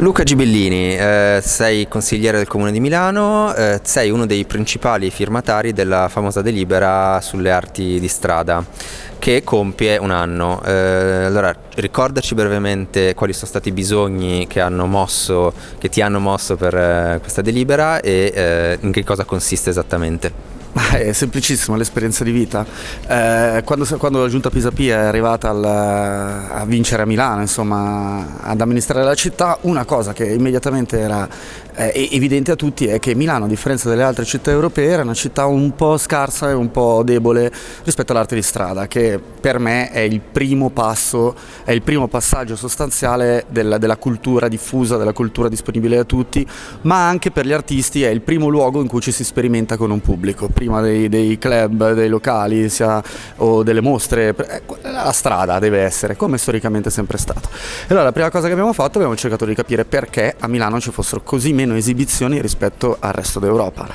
Luca Gibellini, eh, sei consigliere del Comune di Milano, eh, sei uno dei principali firmatari della famosa delibera sulle arti di strada che compie un anno. Eh, allora, ricordaci brevemente quali sono stati i bisogni che, mosso, che ti hanno mosso per eh, questa delibera e eh, in che cosa consiste esattamente. È semplicissimo, l'esperienza di vita. Eh, quando, quando, la giunta Pisapia è arrivata al, a vincere a Milano, insomma, ad amministrare la città, una cosa che immediatamente era eh, evidente a tutti è che Milano, a differenza delle altre città europee, era una città un po' scarsa e un po' debole rispetto all'arte di strada, che per me è il primo passo, è il primo passaggio sostanziale della, della cultura diffusa, della cultura disponibile a tutti, ma anche per gli artisti è il primo luogo in cui ci si sperimenta con un pubblico prima dei, dei club, dei locali sia, o delle mostre, eh, la strada deve essere, come storicamente è sempre stato. E allora la prima cosa che abbiamo fatto abbiamo cercato di capire perché a Milano ci fossero così meno esibizioni rispetto al resto d'Europa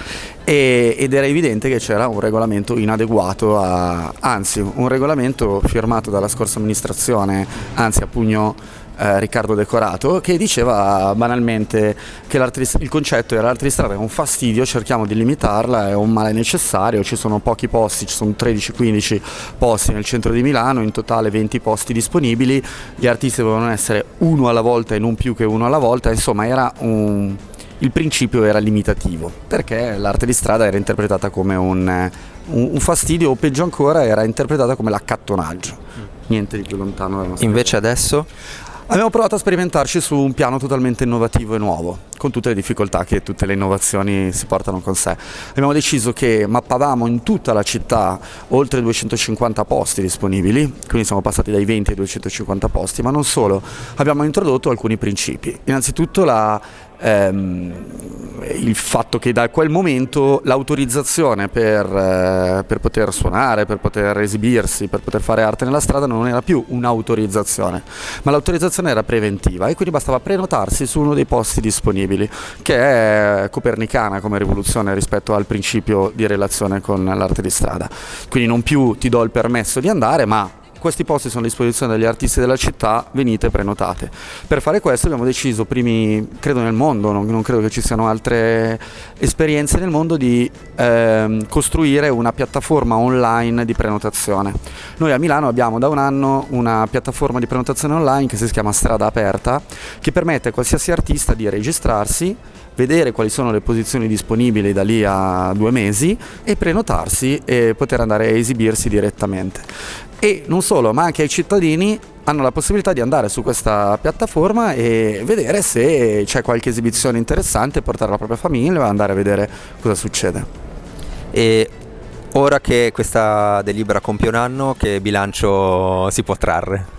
ed era evidente che c'era un regolamento inadeguato, a, anzi un regolamento firmato dalla scorsa amministrazione, anzi a pugno eh, Riccardo Decorato che diceva banalmente che il concetto era l'arte di strada è un fastidio, cerchiamo di limitarla, è un male necessario, ci sono pochi posti, ci sono 13-15 posti nel centro di Milano, in totale 20 posti disponibili, gli artisti dovevano essere uno alla volta e non più che uno alla volta, insomma era un, il principio era limitativo perché l'arte di strada era interpretata come un, un, fastidio o peggio ancora era interpretata come l'accattonaggio niente di più lontano invece adesso? Abbiamo provato a sperimentarci su un piano totalmente innovativo e nuovo, con tutte le difficoltà che tutte le innovazioni si portano con sé. Abbiamo deciso che mappavamo in tutta la città oltre 250 posti disponibili, quindi siamo passati dai 20 ai 250 posti, ma non solo, abbiamo introdotto alcuni principi. Innanzitutto la ehm, il fatto che da quel momento l'autorizzazione per, eh, per, poter suonare, per poter esibirsi, per poter fare arte nella strada non era più un'autorizzazione, ma l'autorizzazione era preventiva e quindi bastava prenotarsi su uno dei posti disponibili, che è copernicana come rivoluzione rispetto al principio di relazione con l'arte di strada. Quindi non più ti do il permesso di andare, ma questi posti sono a disposizione degli artisti della città, venite prenotate. Per fare questo abbiamo deciso, primi, credo nel mondo, non, non credo che ci siano altre esperienze nel mondo, di ehm, costruire una piattaforma online di prenotazione. Noi a Milano abbiamo da un anno una piattaforma di prenotazione online che si chiama Strada Aperta, che permette a qualsiasi artista di registrarsi vedere quali sono le posizioni disponibili da lì a due mesi e prenotarsi e poter andare a esibirsi direttamente e non solo, ma anche ai cittadini hanno la possibilità di andare su questa piattaforma e vedere se c'è qualche esibizione interessante, portare la propria famiglia e andare a vedere cosa succede. E ora che questa delibera compie un anno, che bilancio si può trarre?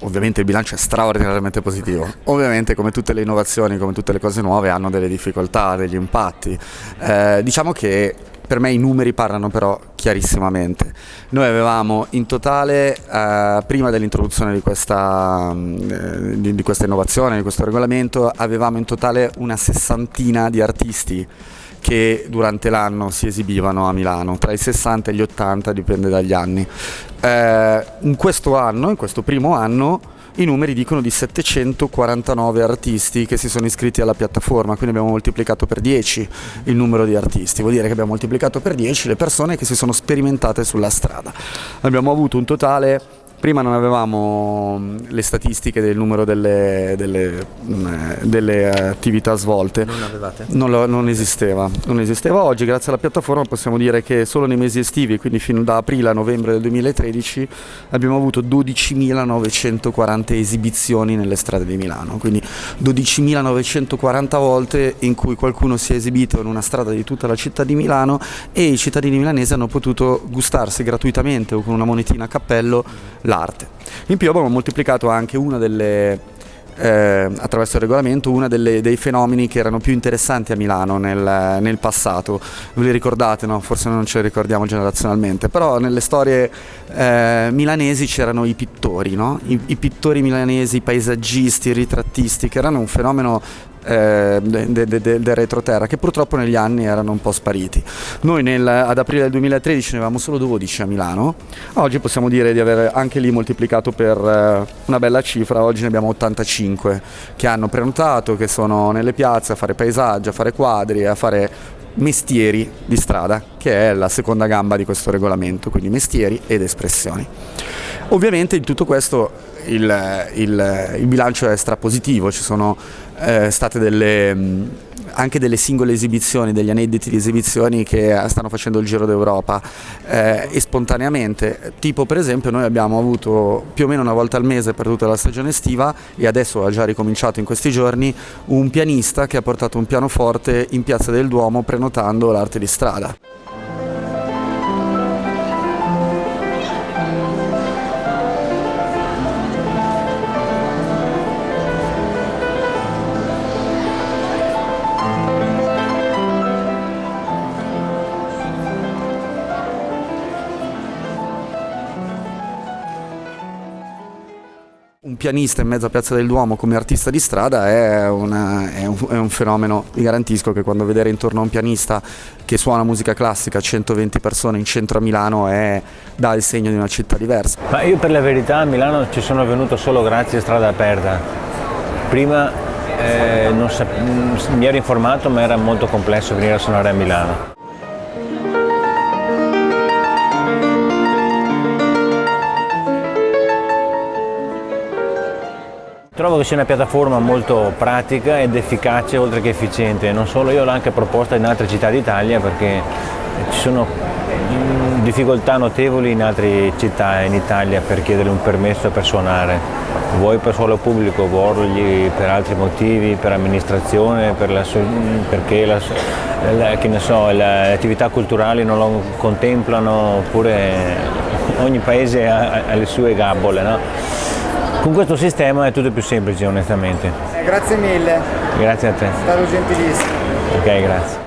Ovviamente il bilancio è straordinariamente positivo, ovviamente come tutte le innovazioni, come tutte le cose nuove hanno delle difficoltà, degli impatti. Eh, diciamo che per me i numeri parlano però chiarissimamente. Noi avevamo in totale, eh, prima dell'introduzione di, eh, di, di questa innovazione, di questo regolamento, avevamo in totale una sessantina di artisti che durante l'anno si esibivano a Milano, tra i 60 e gli 80 dipende dagli anni. Eh, in questo anno, in questo primo anno, i numeri dicono di 749 artisti che si sono iscritti alla piattaforma, quindi abbiamo moltiplicato per 10 il numero di artisti, vuol dire che abbiamo moltiplicato per 10 le persone che si sono sperimentate sulla strada. Abbiamo avuto un totale Prima non avevamo mm, le statistiche del numero delle, delle, mm, delle attività svolte. Non avevate? Non, lo, non, esisteva. non, esisteva. Oggi grazie alla piattaforma possiamo dire che solo nei mesi estivi, quindi fino da aprile a novembre del 2013, abbiamo avuto 12.940 esibizioni nelle strade di Milano. Quindi 12.940 volte in cui qualcuno si è esibito in una strada di tutta la città di Milano e i cittadini milanesi hanno potuto gustarsi gratuitamente o con una monetina a cappello l'arte. In più abbiamo moltiplicato anche una delle eh, attraverso il regolamento uno dei fenomeni che erano più interessanti a Milano nel, nel passato. Ve li ricordate, no? forse non ce li ricordiamo generazionalmente, però nelle storie eh, milanesi c'erano i pittori, no? I, I, pittori milanesi, i paesaggisti, i ritrattisti, che erano un fenomeno eh, del de, de, de retroterra che purtroppo negli anni erano un po' spariti. Noi nel, ad aprile del 2013 ne avevamo solo 12 a Milano, oggi possiamo dire di aver anche lì moltiplicato per eh, una bella cifra, oggi ne abbiamo 85 che hanno prenotato, che sono nelle piazze a fare paesaggio, a fare quadri, a fare mestieri di strada, che è la seconda gamba di questo regolamento, quindi mestieri ed espressioni. Ovviamente in tutto questo il, il, il bilancio è strapositivo, ci sono eh, state delle, anche delle singole esibizioni, degli aneddoti di esibizioni che stanno facendo il giro d'Europa eh, e spontaneamente, tipo per esempio noi abbiamo avuto più o meno una volta al mese per tutta la stagione estiva e adesso ha già ricominciato in questi giorni un pianista che ha portato un pianoforte in Piazza del Duomo prenotando l'arte di strada. Un pianista in mezzo a Piazza del Duomo come artista di strada è, una, è, un, è, un, fenomeno, vi garantisco che quando vedere intorno a un pianista che suona musica classica, 120 persone in centro a Milano, è, dà il segno di una città diversa. Ma io per la verità a Milano ci sono venuto solo grazie a Strada Aperta. Prima eh, mi ero informato ma era molto complesso venire a suonare a Milano. Trovo che sia una piattaforma molto pratica ed efficace oltre che efficiente, non solo io l'ho anche proposta in altre città d'Italia perché ci sono mm, difficoltà notevoli in altre città in Italia per chiedere un permesso per suonare, vuoi per suolo pubblico, vuoi per altri motivi, per amministrazione, per la, perché la, la, so, le attività culturali non lo contemplano, oppure ogni paese ha, ha le sue gabbole. No? Con questo sistema è tutto più semplice onestamente. Eh, grazie mille. Grazie a te. È stato gentilissimo. Ok, grazie.